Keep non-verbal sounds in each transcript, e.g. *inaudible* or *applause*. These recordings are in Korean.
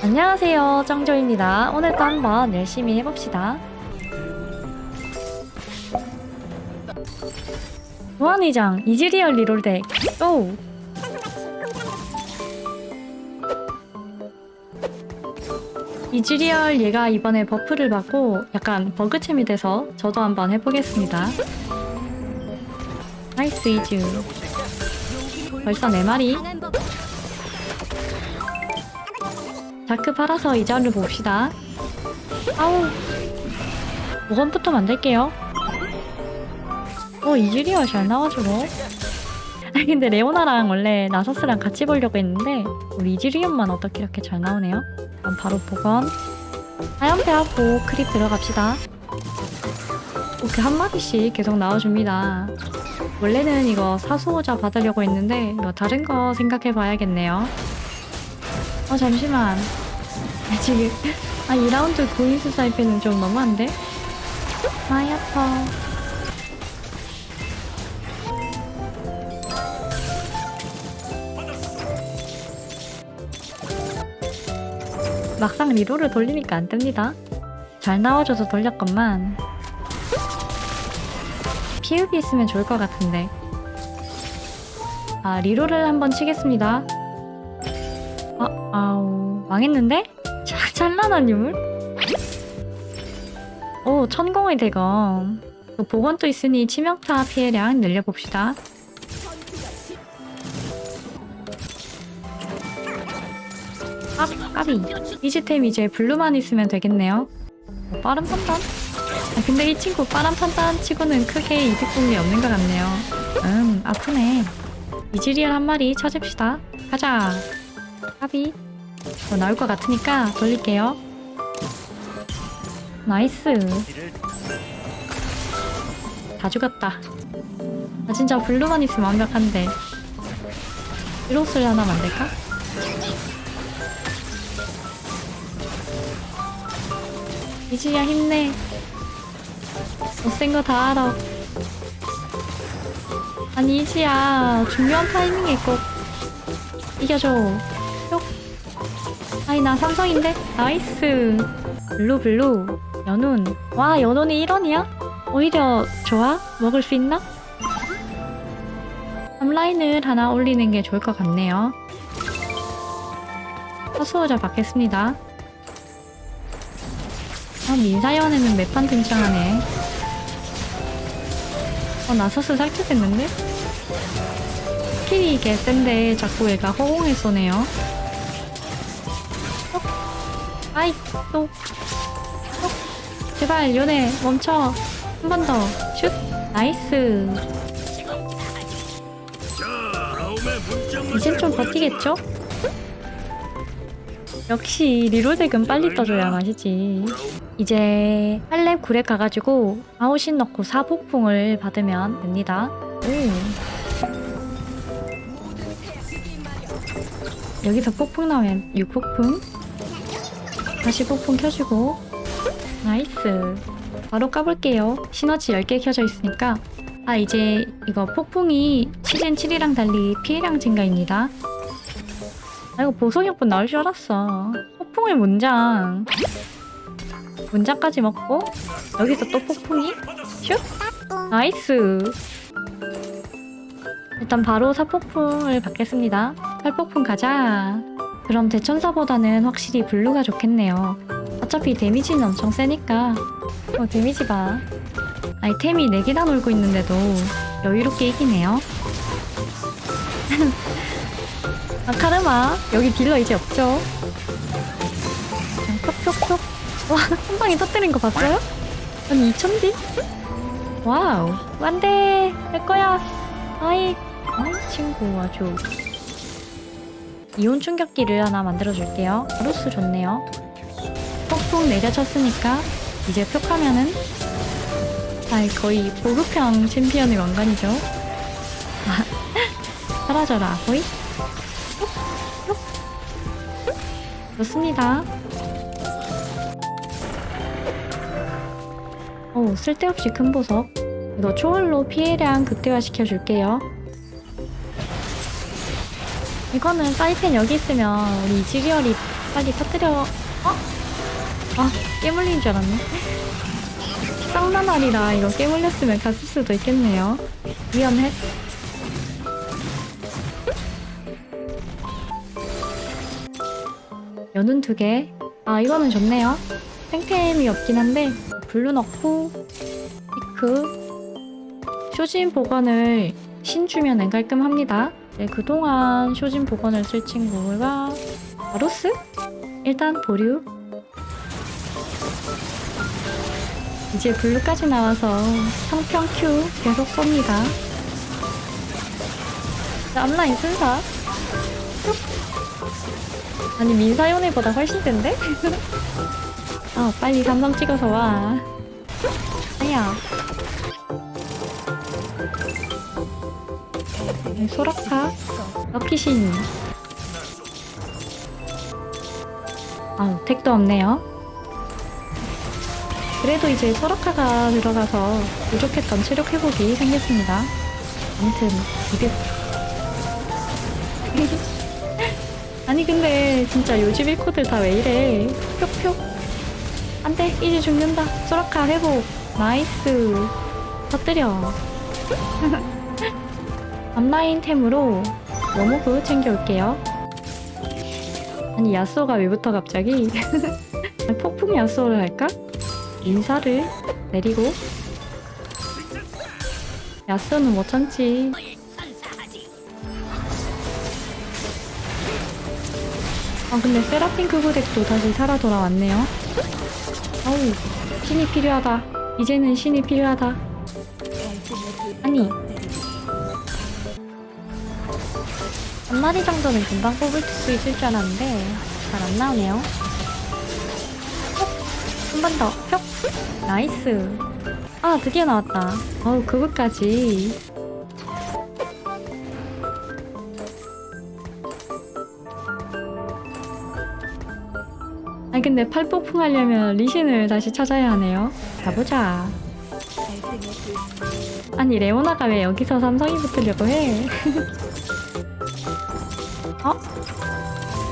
안녕하세요 짱조입니다. 오늘도 한번 열심히 해봅시다. 무한의장 이즈리얼 reroll덱 오 이즈리얼 얘가 이번에 버프를 받고 약간 버그챔이 돼서 저도 한번 해보겠습니다. nice 이즈. 벌써 4마리 다크 팔아서 이자를 봅시다. 아우. 5번부터 만들게요. 어, 이즈리얼 잘 나와주고. 아니, 근데 레오나랑 원래 나서스랑 같이 보려고 했는데, 우리 이즈리얼만 어떻게 이렇게 잘 나오네요. 그럼 바로 복원. 하얀배하고 크립 들어갑시다. 이렇게 한 마디씩 계속 나와줍니다. 원래는 이거 사수호자 받으려고 했는데, 이거 다른 거 생각해 봐야겠네요. 어 잠시만. 아, 지금 아 2라운드 고인수 사이펜은 좀 너무한데? 아이 아파. 막상 리로를 돌리니까 안 뜹니다. 잘 나와줘서 돌렸건만. PUB 있으면 좋을 것 같은데. 아 리로를 한번 치겠습니다 아, 아우 망했는데? 자, 찬란한 유물? 오 천공의 대검. 또 복원도 있으니 치명타 피해량 늘려봅시다. 아 까비. 이지템 이제 블루만 있으면 되겠네요. 어, 빠른 판단? 아, 근데 이 친구 빠른 판단 치고는 크게 이득 본 게 없는 것 같네요. 음 아프네. 이즈리얼 한 마리 찾읍시다. 가자 까비 뭐 나올 것 같으니까 돌릴게요. Nice. 다 죽었다. 아 진짜 블루만 있으면 완벽한데. 히로스를 하나 만들까? 이지야 힘내. 못센 거 다 알아. 아니 이지야 중요한 타이밍에 꼭 이겨줘. 뿅 아니 나 삼성인데 nice 블루 블루 연운 와 연운이 1원이야? 오히려 좋아? 먹을 수 있나? 3라인을 하나 올리는 게 좋을 것 같네요 허수호자 받겠습니다 아 민사연에는 매판 등장하네 어 나 서스 살짝됐는데? 스킬이 개 센데 자꾸 얘가 허공에 쏘네요 어? 아이 또. 어? 제발 연애 멈춰. 한 번 더. 슛. 나이스. 이젠 좀 버티겠죠? 역시 reroll덱은 빨리 떠줘야 맛이지. 이제 8렙 9렙 가가지고 아웃신 넣고 사폭풍을 받으면 됩니다. 오. 여기서 폭풍 나오면 6폭풍 다시 폭풍 켜주고. Nice. 바로 까볼게요. 시너지 10개 켜져 있으니까. 아 이제 이거 폭풍이 시즌 7이랑 달리 피해량 증가입니다. 아 이거 보석연꽃 나올 줄 알았어. 폭풍의 문장. 문장까지 먹고 여기서 또 폭풍이? 슉 nice. 일단 바로 사폭풍을 받겠습니다. 팔폭풍 가자 그럼 대천사보다는 확실히 블루가 좋겠네요. 어차피 데미지는 엄청 세니까. 어 데미지 봐. 아이템이 4개나 놀고 있는데도 여유롭게 이기네요. *laughs* 아 카르마 여기 딜러 이제 없죠? 톡톡톡. 와 한 *laughs* 방에 터뜨린 거 봤어요? 아니 2000딜? Wow 안돼 내 거야. 아이. 아이 친구 아주 이온 충격기를 하나 만들어 줄게요. 블루 좋네요. 폭풍 내려쳤으니까 이제 톡하면은 아이 거의 보급형 챔피언의 왕관이죠. *laughs* 사라져라 호이. 좋습니다. 오 쓸데없이 큰 보석. 이거 초월로 피해량 극대화 시켜줄게요 이거는 사이펜 여기 있으면 우리 이지리얼이 빨리 터뜨려. 어? 아, 깨물린 줄 알았네. 쌍난 아니라 이거 깨물렸으면 갔을 수도 있겠네요. 위험해. *laughs* 연운 두 개. 아, 이거는 좋네요. 탱템이 없긴 한데, 블루 넣고, 피크. 쇼진 복원을 신 주면 깔끔합니다. 네, 그동안 쇼진 복원을 쓸 친구가 바로스? 일단 보류. 이제 블루까지 나와서 성평 Q 계속 쏩니다. 자, 앞라인 순사. 아니 민사연애보다 훨씬 센데? 아 *laughs* 빨리 삼성 찍어서 와. 아야. 소라카, 럭키신. 아 택도 없네요. 그래도 이제 소라카가 들어가서 부족했던 체력 회복이 생겼습니다. 아무튼 200. *laughs* 아니 근데 진짜 요즘 일코들 다 왜 이래 표 안돼 이제 죽는다 소라카 회복 nice 터뜨려 *laughs* 앞라인 템으로 워모그 챙겨올게요 아니 야쏘가 왜부터 갑자기 *laughs* 폭풍 야쏘를 할까? 인사를 내리고 야쏘는 못 참지 아 근데 세라핀 그구덱도 다시 살아 돌아왔네요. 어우 신이 필요하다. 이제는 신이 필요하다. 한 마리 정도는 금방 뽑을 수 있을 줄 알았는데 잘 안 나오네요. 한 번 더. 뿅. nice. 아 드디어 나왔다. 어우 그거까지. 아니 근데 팔폭풍 하려면 리신을 다시 찾아야 하네요. 가보자. 아니 레오나가 왜 여기서 삼성이 붙으려고 해? *laughs*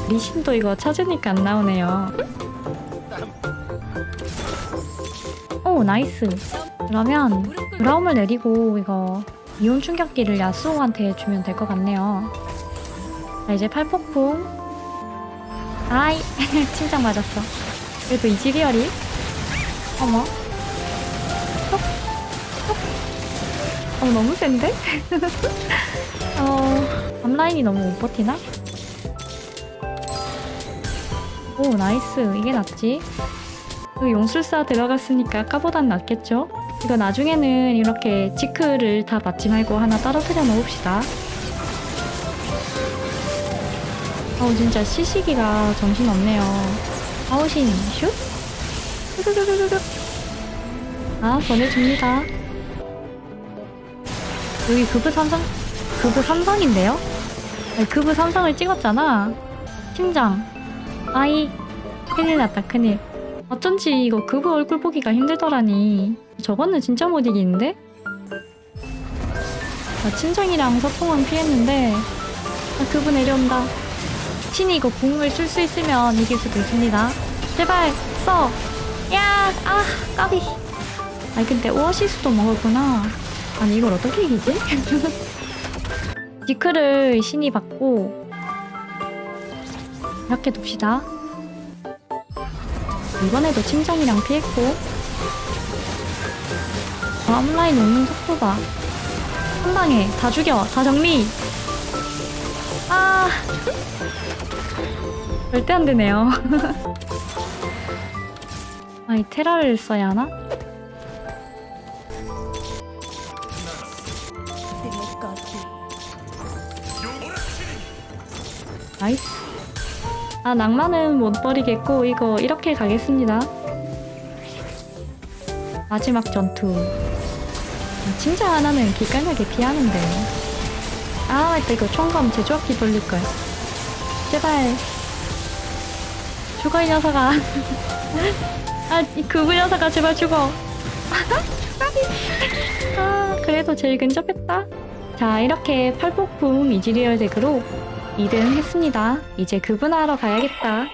리신도 이거 찾으니까 안 나오네요. 오 nice. 그러면 브라움을 내리고 이거 이온 충격기를 야스오한테 주면 될 것 같네요. 자 이제 팔폭풍 아이 *laughs* 침장 맞았어 그래도 이지리얼이 어머 톡, 톡. 어 너무 센데? *laughs* 어 앞라인이 너무 못 버티나? 오 nice. 이게 낫지? 그 용술사 들어갔으니까 아까보단 낫겠죠? 이거 나중에는 이렇게 지크를 다 맞지 말고 하나 떨어뜨려 놓읍시다. 아우 진짜 시시기가 정신없네요. 아우신 슛? 아 보내줍니다. 여기 급부 삼성 급부 삼성인데요? 아니, 급부 삼성을 찍었잖아. 심장 아이 큰일 났다 큰일 어쩐지 이거 급부 얼굴 보기가 힘들더라니 저거는 진짜 못 이기는데? 나 친정이랑 서풍은 피했는데 아, 급부 내려온다 신이 이거 궁을 쓸 수 있으면 이길 수도 있습니다. 제발 써. 야, 아, 까비. 아니 근데 오아시스도 먹었구나. 아니 이걸 어떻게 이기지? *laughs* 디크를 신이 받고 이렇게 둡시다. 이번에도 침장이랑 피했고 어, 앞라인 오는 속도 봐. 한 방에 다 죽여. 다 정리. 아. 절대 안 되네요. *laughs* 아이 테라를 써야 하나? nice. 아 낭만은 못 버리겠고 이거 이렇게 가겠습니다. 마지막 전투. 아, 진짜 하나는 기깔나게 피하는데. 아 이거 총검 재조합기 돌릴걸. 제발. 죽어 이 녀석아 *laughs* 아이 그브 녀석아 제발 죽어 *laughs* 아 그래도 제일 근접했다 자 이렇게 팔폭풍 이지리얼 덱으로 2등 했습니다. 이제 그브하러 가야겠다